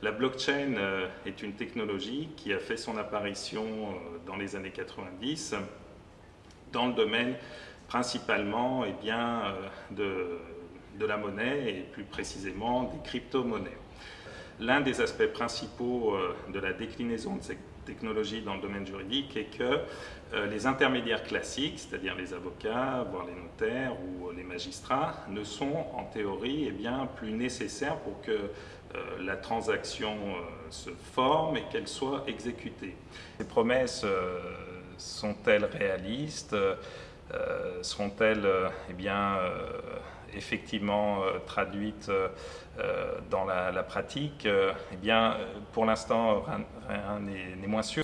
La blockchain est une technologie qui a fait son apparition dans les années 90 dans le domaine principalement eh bien, de, de la monnaie et plus précisément des crypto-monnaies. L'un des aspects principaux de la déclinaison de cette technologie dans le domaine juridique est que euh, les intermédiaires classiques, c'est-à-dire les avocats, voire les notaires ou les magistrats, ne sont en théorie eh bien, plus nécessaires pour que euh, la transaction euh, se forme et qu'elle soit exécutée. Ces promesses sont-elles réalistes Seront-elles eh bien, effectivement traduites dans la, pratique? Eh bien, pour l'instant, rien n'est moins sûr.